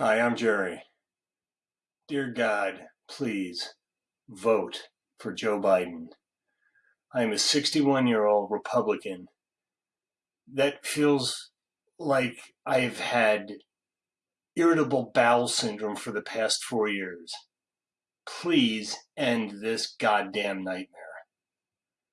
Hi, I'm Jerry. Dear God, please vote for Joe Biden. I am a 61 year old Republican that feels like I've had irritable bowel syndrome for the past four years. Please end this goddamn nightmare.